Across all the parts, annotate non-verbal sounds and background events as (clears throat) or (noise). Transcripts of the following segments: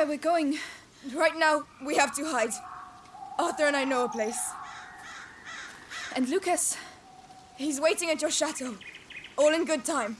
where we're going. Right now, we have to hide. Arthur and I know a place. And Lucas? He's waiting at your chateau. All in good time.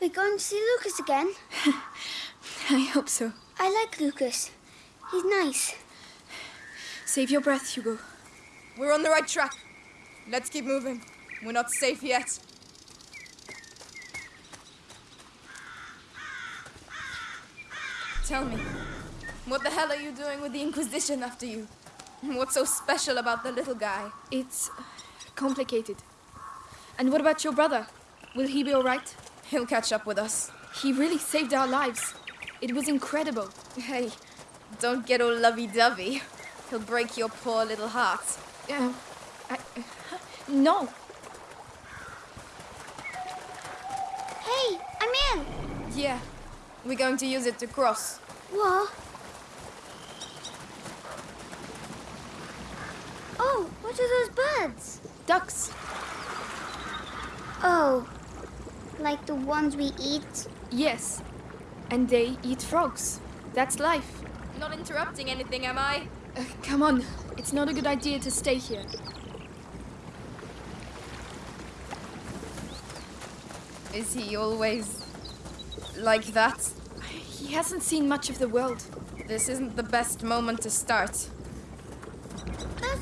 We're going to see Lucas again? (laughs) I hope so. I like Lucas. He's nice. Save your breath, Hugo. We're on the right track. Let's keep moving. We're not safe yet. Tell me, what the hell are you doing with the Inquisition after you? What's so special about the little guy? It's uh, complicated. And what about your brother? Will he be alright? He'll catch up with us. He really saved our lives. It was incredible. Hey, don't get all lovey-dovey. He'll break your poor little heart. Uh, I, uh, no. Hey, I'm in. Yeah, we're going to use it to cross. What? Oh, what are those birds? Ducks. Oh, like the ones we eat? Yes. And they eat frogs. That's life. Not interrupting anything, am I? Uh, come on. It's not a good idea to stay here. Is he always like that? He hasn't seen much of the world. This isn't the best moment to start.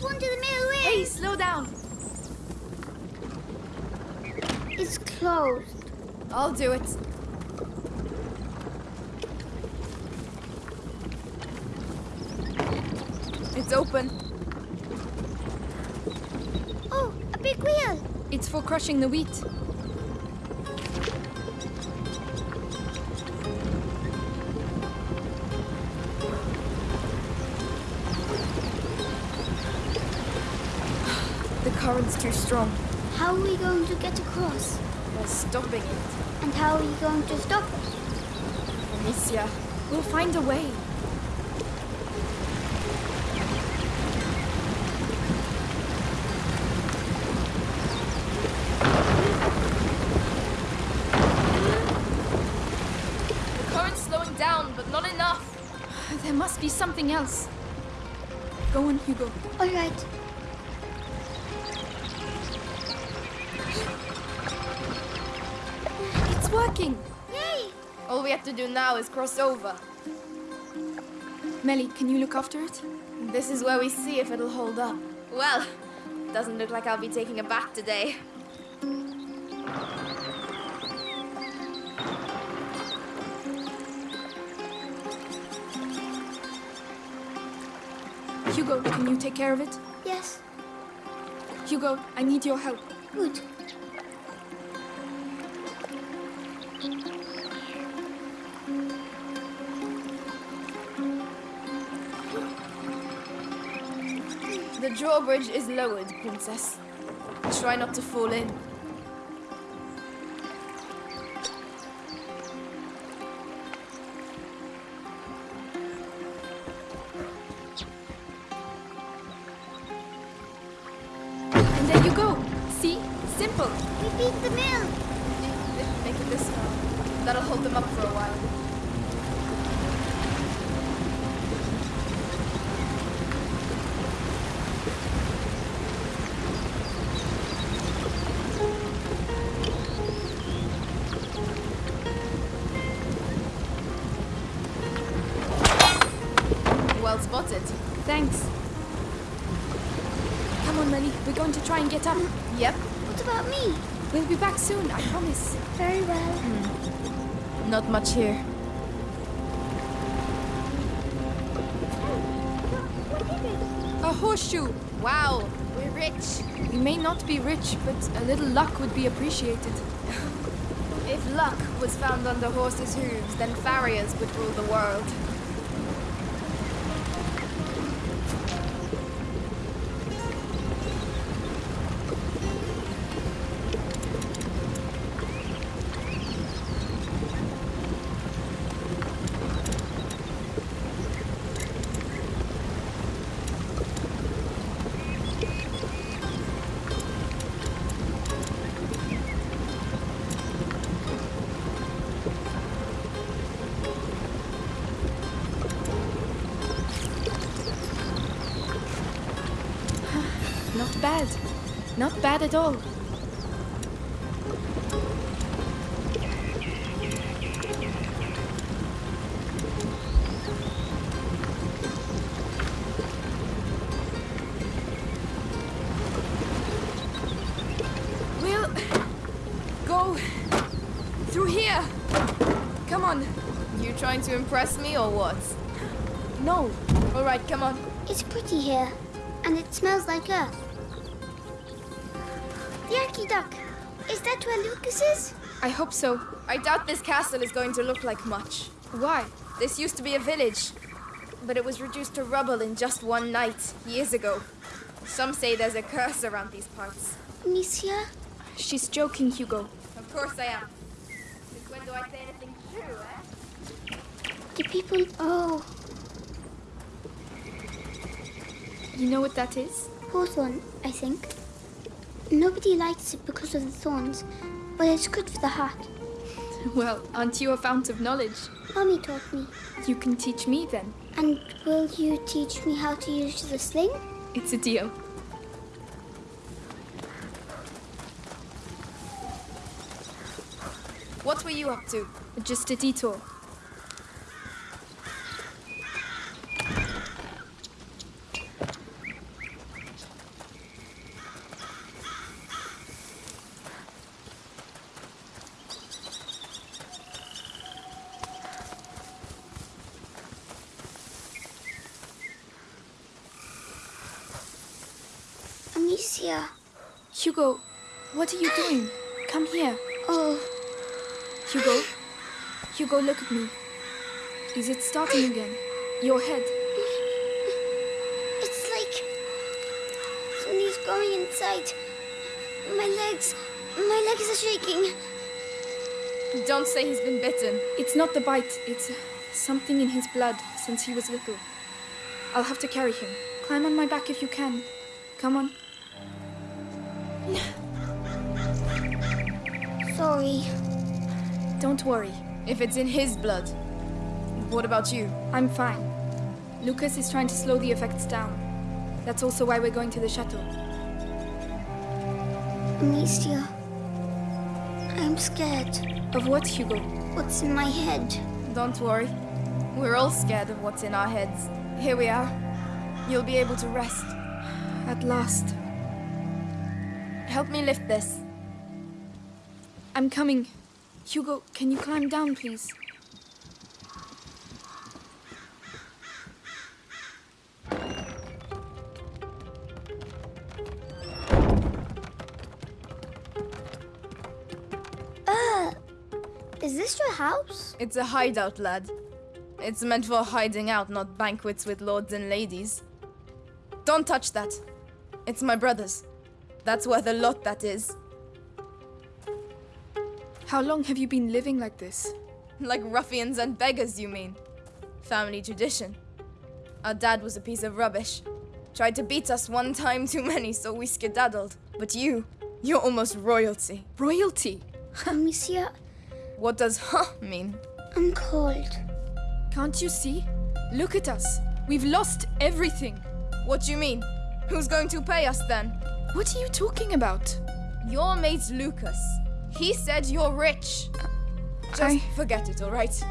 One to the middle. Hey, slow down. It's closed. I'll do it. It's open. Oh, a big wheel. It's for crushing the wheat. Current's too strong. How are we going to get across? We're stopping it. And how are we going to stop it? Amicia, We'll find a way. the current's slowing down, but not enough. (sighs) There must be something else. Go on, Hugo. All right. To do now is cross over. Melly, can you look after it? This is where we see if it'll hold up. Well, doesn't look like I'll be taking a bath today. Hugo, can you take care of it? Yes. Hugo, I need your help. Good. Drawbridge is lowered, Princess. Try not to fall in. And there you go. See? Simple. We beat the mill. Make it this far. That'll hold them up for a while. We'll be back soon, I promise. Very well. Hmm. Not much here. What is it? A horseshoe. Wow, we're rich. We may not be rich, but a little luck would be appreciated. (laughs) If luck was found under horses' hooves, then farriers would rule the world. Not bad at all. We'll go through here. Come on. You trying to impress me or what? No. All right, come on. It's pretty here, and it smells like earth. The Aqueduct. Is that where Lucas is? I hope so. I doubt this castle is going to look like much. Why? This used to be a village, but it was reduced to rubble in just one night, years ago. Some say there's a curse around these parts. Amicia? She's joking, Hugo. Of course I am. Since when do I say anything true, eh? Do people. Oh, You know what that is? hawthorn, I think. Nobody likes it because of the thorns, but it's good for the heart. Well, aren't you a fount of knowledge? Mommy taught me. You can teach me then. And will you teach me how to use the sling? It's a deal. What were you up to? Just a detour. Amicia. Hugo, what are you doing? Come here. Oh, Hugo. Hugo, look at me. Is it starting again? Your head. it's like something's going inside. My legs. My legs are shaking. Don't say he's been bitten. It's not the bite, it's something in his blood since he was little. I'll have to carry him. Climb on my back if you can. Come on. Sorry. Don't worry. If it's in his blood, what about you? I'm fine. Lucas is trying to slow the effects down. That's also why we're going to the chateau. Amicia. I'm scared. Of what, Hugo? What's in my head? Don't worry. We're all scared of what's in our heads. Here we are. You'll be able to rest. At last. Help me lift this. I'm coming. Hugo, can you climb down, please? This your house? It's a hideout, lad. It's meant for hiding out, not banquets with lords and ladies. Don't touch that. It's my brother's. That's worth a lot, that is. How long have you been living like this? Like ruffians and beggars, you mean? Family tradition. Our dad was a piece of rubbish. Tried to beat us one time too many, so we skedaddled. But you, you're almost royalty. Royalty! Amicia, What does huh mean? I'm cold. Can't you see? Look at us. We've lost everything. What do you mean? Who's going to pay us then? What are you talking about? Your mate Lucas. He said you're rich. Just I- forget it, alright?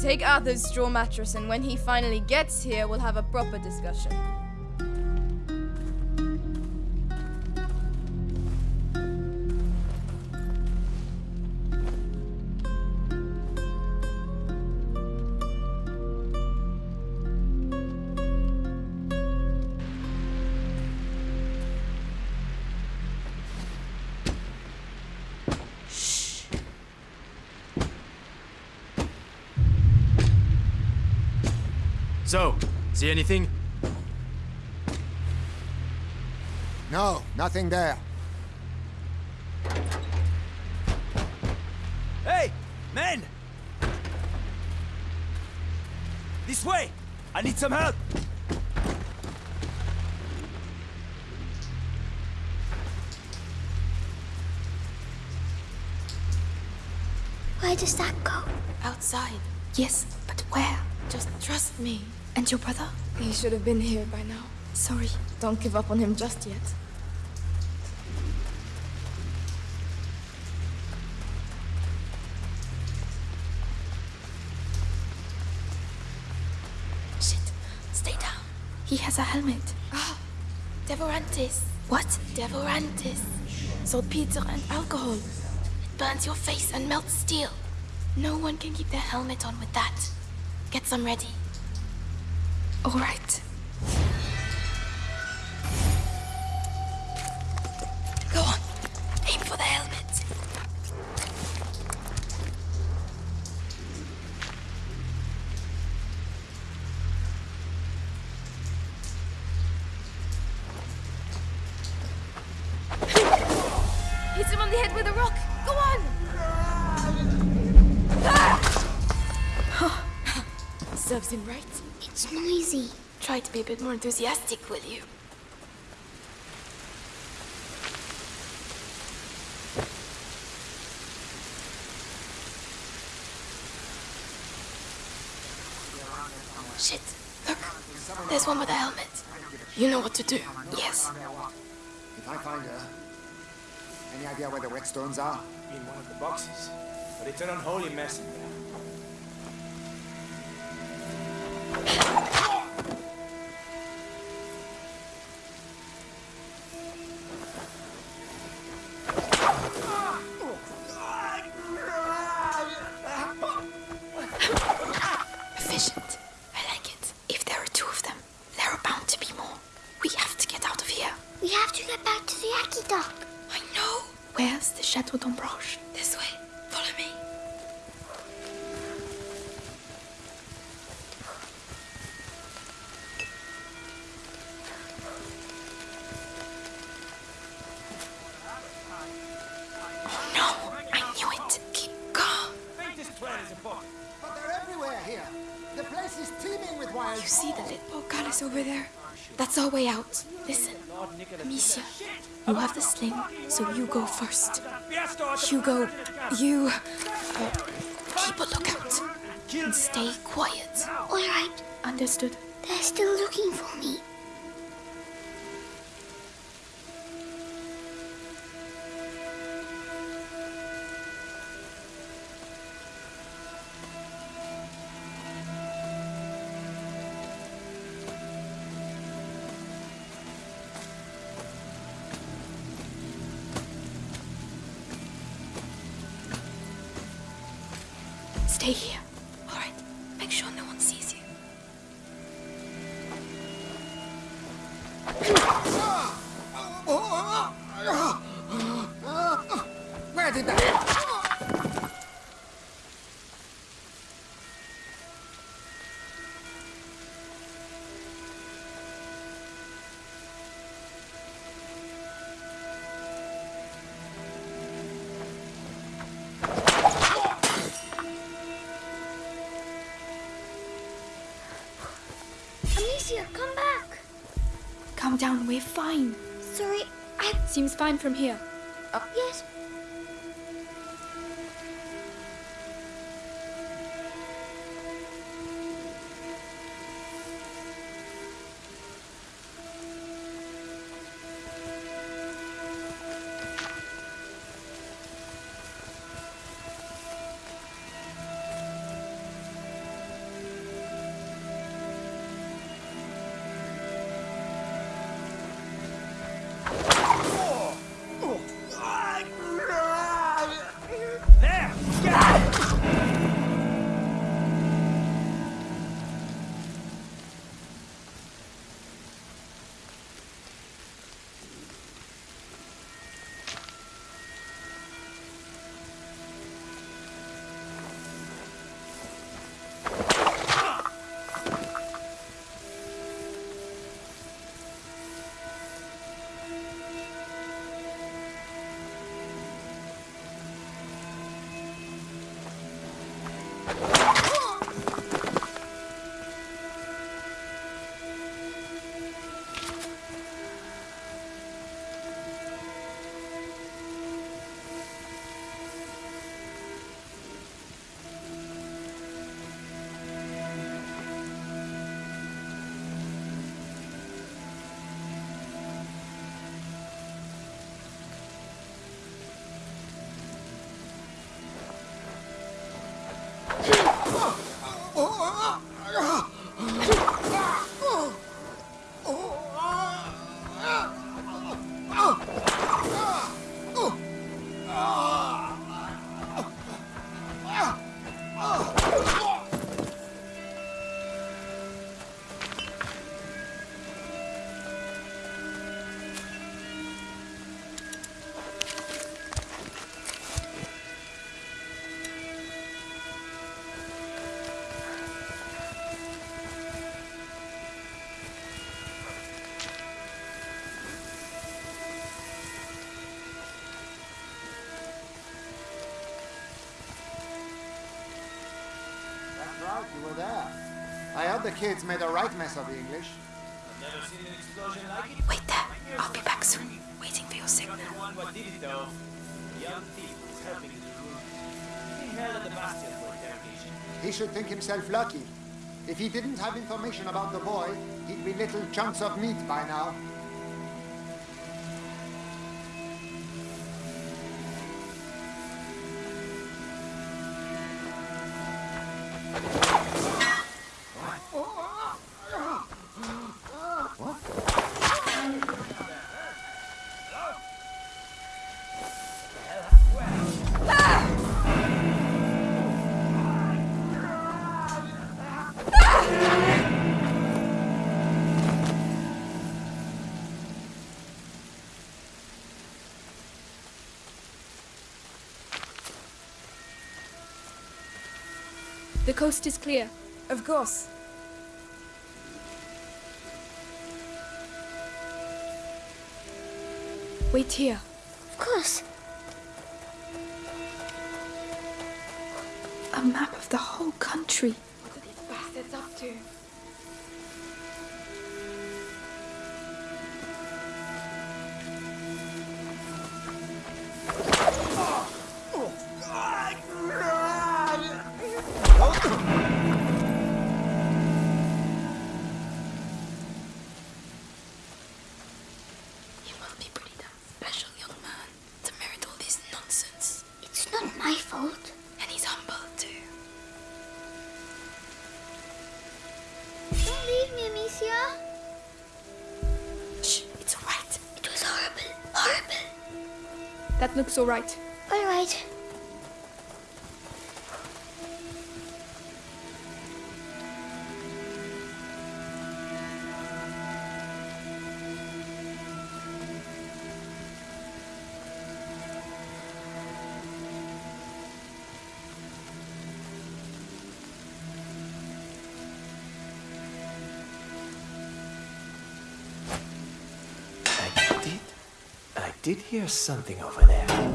Take Arthur's straw mattress, and when he finally gets here, we'll have a proper discussion. So, see anything? No, nothing there. Hey, men! This way! I need some help! Where does that go? Outside. Yes, but where? Just trust me. And your brother? He should have been here by now. Sorry. Don't give up on him just yet. Shit. Stay down. He has a helmet. Ah, oh, Devorantis. What? Devorantis. Sold pizza and alcohol. It burns your face and melts steel. No one can keep their helmet on with that. Get some ready. All right. Go on. Aim for the helmet. Hit him on the head with a rock. Go on. Ah! (laughs) Serves him right. It's noisy. Try to be a bit more enthusiastic, will you? Shit. Look. There's one with a helmet. You know what to do. Yes. If I find her, any idea where the whetstones are? in one of the boxes. But it's an unholy mess in there. That's our way out. Listen, Amicia, you have the sling, so you go first. Hugo, you uh, keep a lookout and stay quiet. All right, Understood? they're still looking for me. Where did that? Fine. Sorry, I. Seems fine from here. 啊啊！啊啊啊 You were there. I heard the kids made a right mess of the English. Never seen an explosion like it. Wait there. I'll be back soon. Waiting for your signal. The one what did it though. The young thief was helping in the room. He held at the bastion for interrogation. He should think himself lucky. If he didn't have information about the boy, he'd be little chunks of meat by now. The coast is clear. Of course. Wait here. Of course. A map of the whole country. What are these bastards up to? Looks all did hear something over there.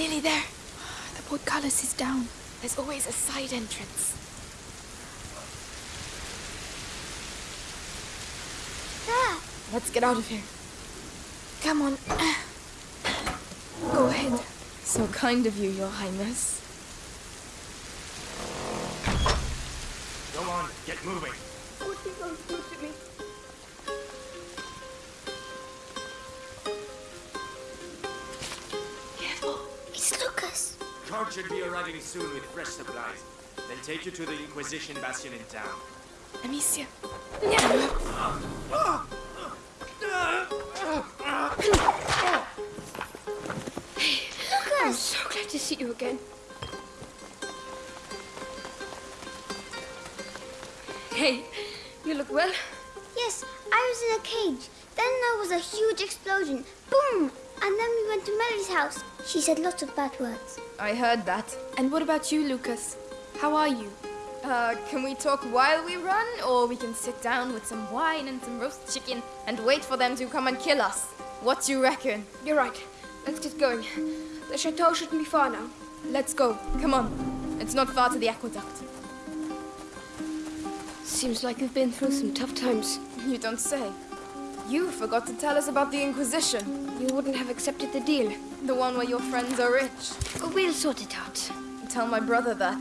Nearly there. The portcullis is down. There's always a side entrance. There. Let's get out of here. Come on. (clears throat) Go ahead. So kind of you, Your Highness. Go on, get moving. Careful. Guard should be arriving soon with fresh supplies. They'll take you to the Inquisition Bastion in town. Amicia. Lucas. So glad to see you again. Hey, you look well. Yes, I was in a cage. Then there was a huge explosion. Boom! And then we went to Melly's house. She said lots of bad words. I heard that. And what about you, Lucas? How are you? Uh, can we talk while we run? Or we can sit down with some wine and some roast chicken and wait for them to come and kill us? What do you reckon? You're right. Let's get going. The chateau shouldn't be far now. Let's go. Come on. It's not far to the aqueduct. Seems like you've been through some tough times. You don't say. You forgot to tell us about the Inquisition. You wouldn't have accepted the deal. The one where your friends are rich. We'll sort it out. tell my brother that.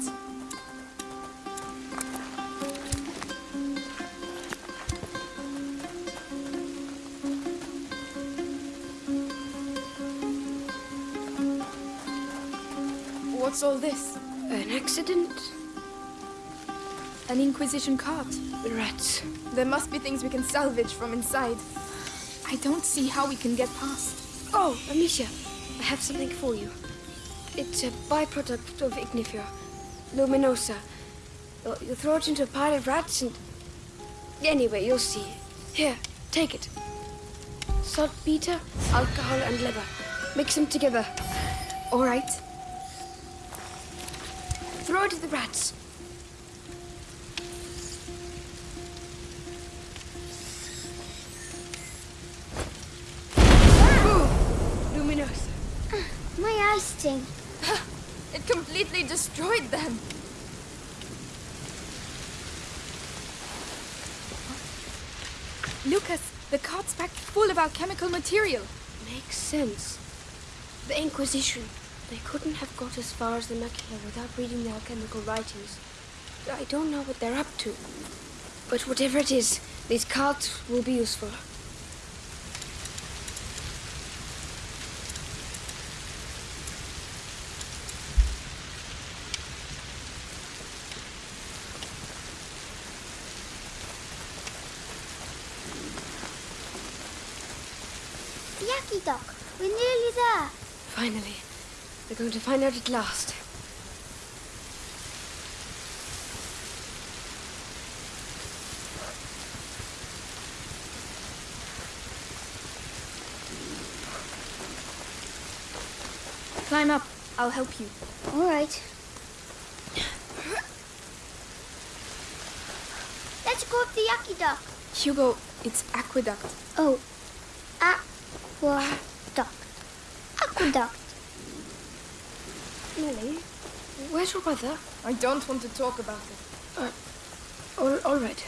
What's all this? An accident? An Inquisition cart. The rats. There must be things we can salvage from inside. I don't see how we can get past. Oh, Amicia, I have something for you. It's a byproduct of Ignifer, luminosa. You'll, you throw it into a pile of rats and... Anyway, you'll see. Here, take it. Saltpeter, alcohol, and leather. Mix them together. All right. Throw it to the rats. My. (laughs) It completely destroyed them. Lucas, the cart's packed full of alchemical material. Makes sense. The Inquisition. They couldn't have got as far as the macula without reading the alchemical writings. I don't know what they're up to. But whatever it is, these carts will be useful. The Yaki Dock. We're nearly there. Finally. We're going to find out at last. Climb up. I'll help you. All right. Let's go up the Yaki Dock. Hugo, it's aqueduct. Oh, aqueduct. Aqueduct. Melly, where's your brother? I don't want to talk about it. Uh, all, all right.